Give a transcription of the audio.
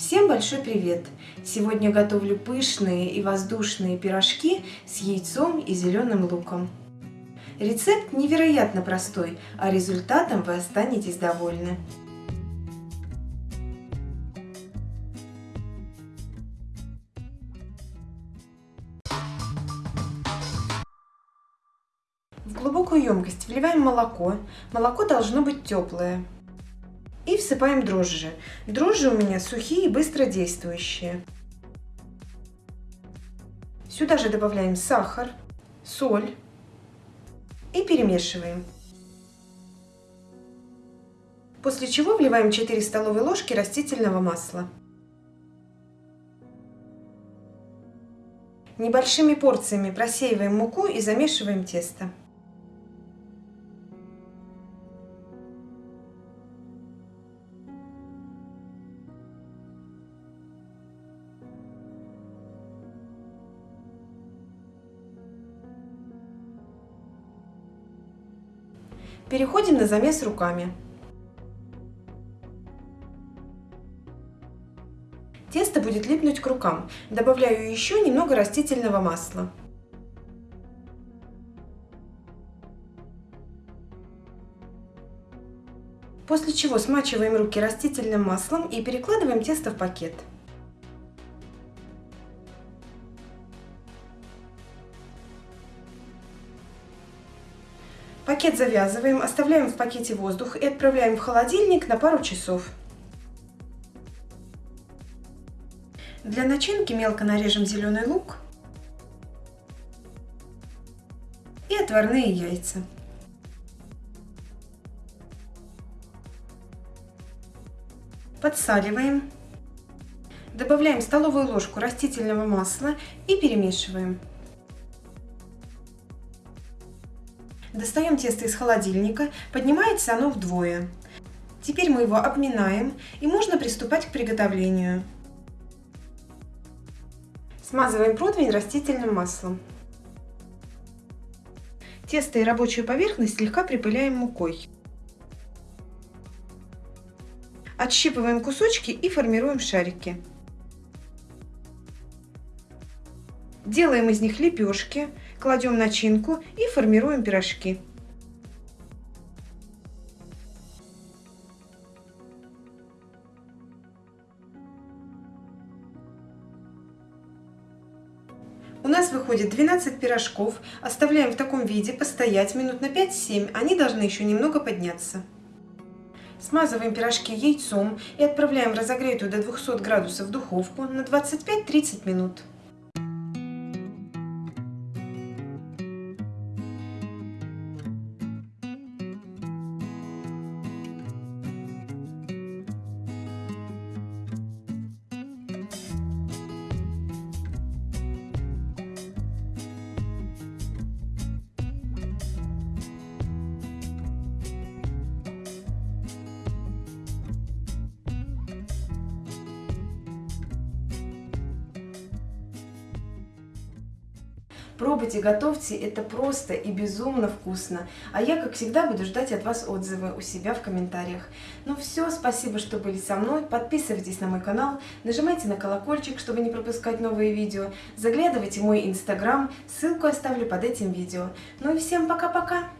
Всем большой привет! Сегодня готовлю пышные и воздушные пирожки с яйцом и зеленым луком. Рецепт невероятно простой, а результатом вы останетесь довольны. В глубокую емкость вливаем молоко. Молоко должно быть теплое. И всыпаем дрожжи. Дрожжи у меня сухие и быстродействующие. Сюда же добавляем сахар, соль и перемешиваем. После чего вливаем 4 столовые ложки растительного масла. Небольшими порциями просеиваем муку и замешиваем тесто. Переходим на замес руками. Тесто будет липнуть к рукам. Добавляю еще немного растительного масла. После чего смачиваем руки растительным маслом и перекладываем тесто в пакет. Пакет завязываем, оставляем в пакете воздух и отправляем в холодильник на пару часов. Для начинки мелко нарежем зеленый лук и отварные яйца. Подсаливаем. Добавляем столовую ложку растительного масла и перемешиваем. Достаем тесто из холодильника, поднимается оно вдвое. Теперь мы его обминаем и можно приступать к приготовлению. Смазываем противень растительным маслом. Тесто и рабочую поверхность слегка припыляем мукой. Отщипываем кусочки и формируем шарики. Делаем из них лепешки, кладем начинку и формируем пирожки. У нас выходит 12 пирожков. Оставляем в таком виде постоять минут на 5-7. Они должны еще немного подняться. Смазываем пирожки яйцом и отправляем в разогретую до 200 градусов духовку на 25-30 минут. Пробуйте, готовьте, это просто и безумно вкусно. А я, как всегда, буду ждать от вас отзывы у себя в комментариях. Ну все, спасибо, что были со мной. Подписывайтесь на мой канал, нажимайте на колокольчик, чтобы не пропускать новые видео. Заглядывайте в мой инстаграм, ссылку оставлю под этим видео. Ну и всем пока-пока!